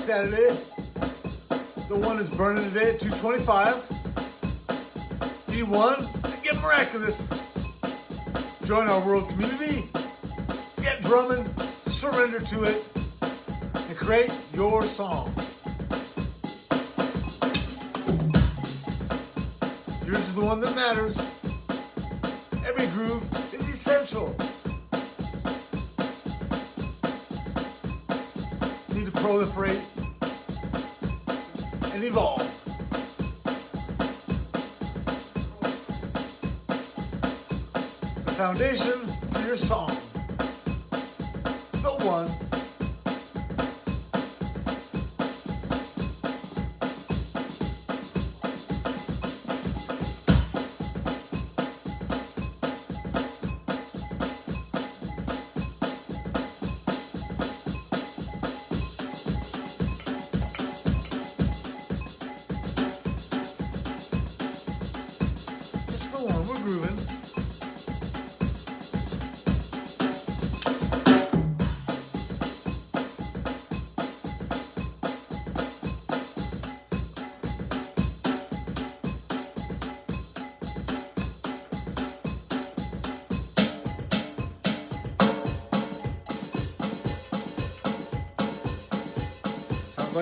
Saturday. The one is burning today at 225. D1 and get miraculous. Join our world community. Get drumming, surrender to it, and create your song. Yours is the one that matters. Every groove is essential. need to proliferate and evolve. The foundation for your song.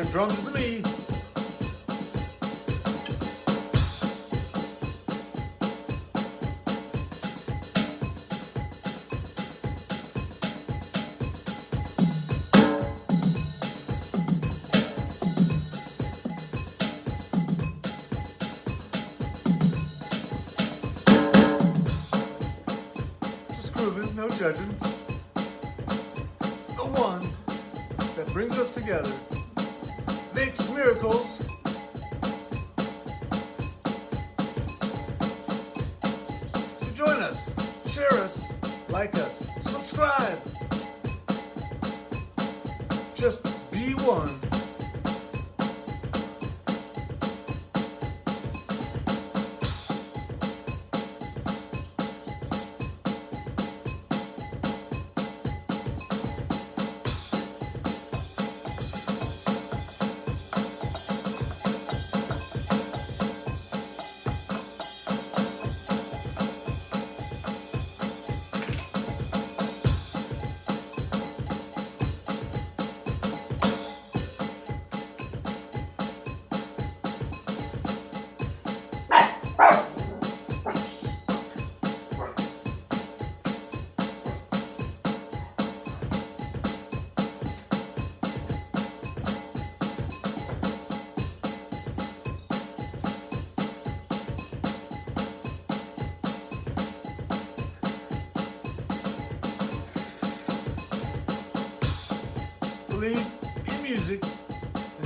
Drums to me. Just grooving, no judging. The one that brings us together, makes miracles. So join us, share us, like us, subscribe. Just be one.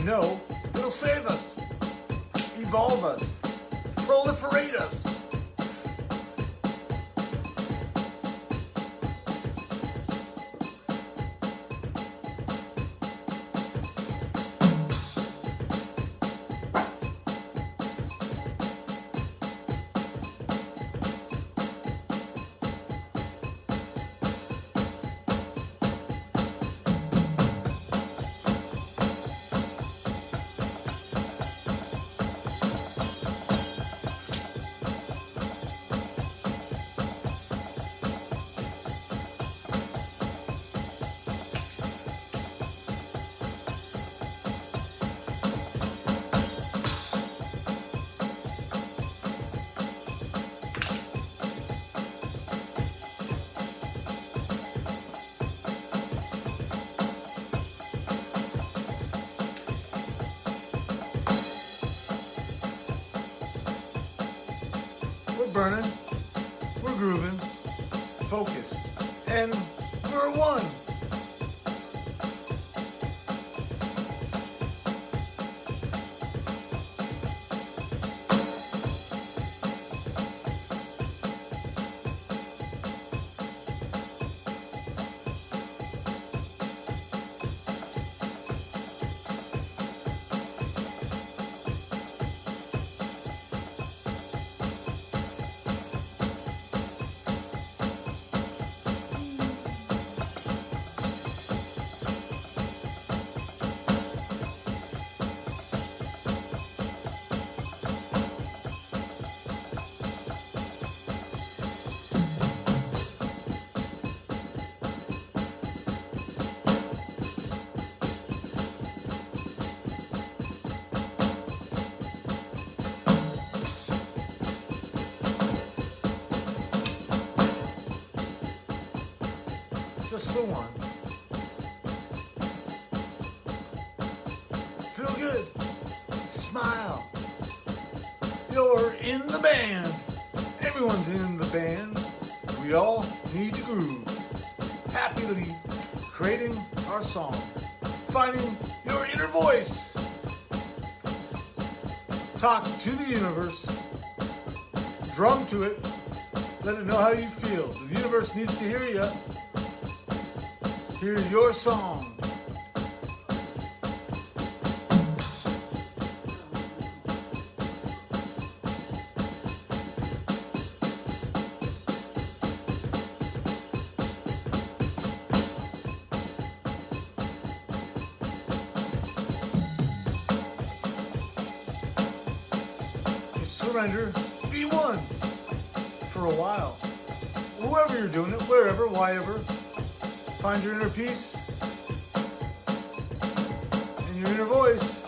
Know it'll save us, evolve us, proliferate us. We're one. Feel good. Smile. You're in the band. Everyone's in the band. We all need to groove. Happily creating our song. Finding your inner voice. Talk to the universe. Drum to it. Let it know how you feel. The universe needs to hear you. Hear your song. surrender, be one for a while. Whoever you're doing it, wherever, whyever, find your inner peace and your inner voice.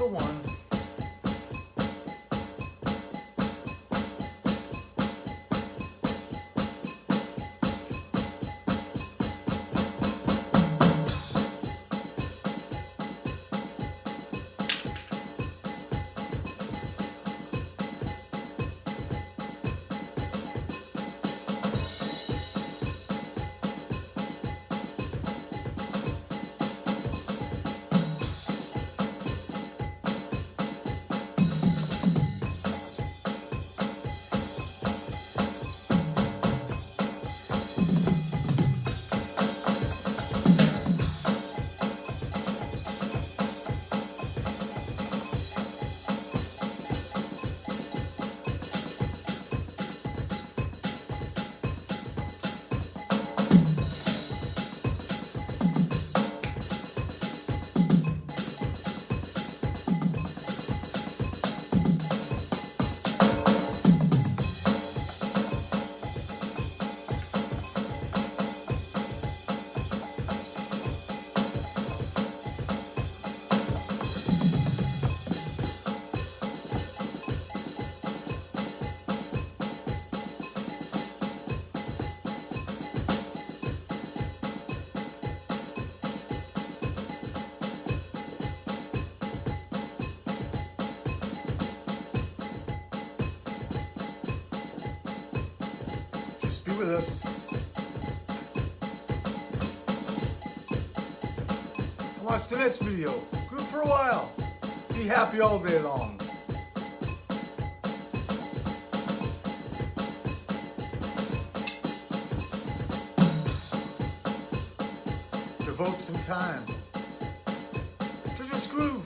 The one with us. Watch the next video. Group for a while. Be happy all day long. Devote some time to just groove.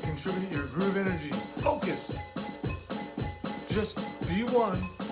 Contribute your groove energy. Just be one.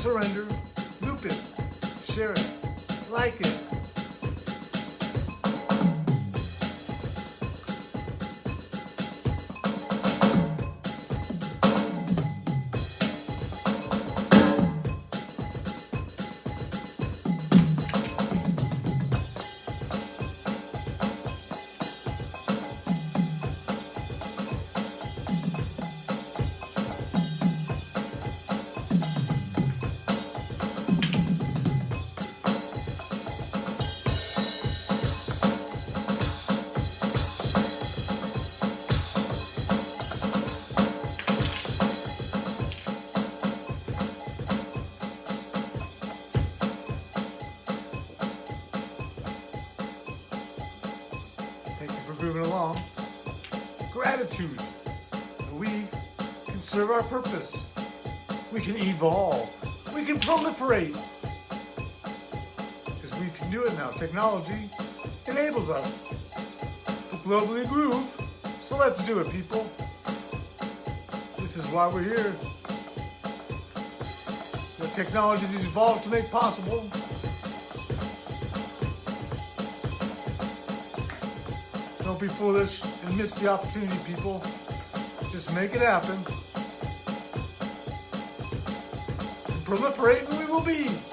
Surrender, loop it, share it, like it. Grooving along. Gratitude. We can serve our purpose. We can evolve. We can proliferate. Because we can do it now. Technology enables us to globally groove. So let's do it, people. This is why we're here. The technology has evolved to make possible. Don't be foolish and miss the opportunity, people. Just make it happen. And proliferate and we will be.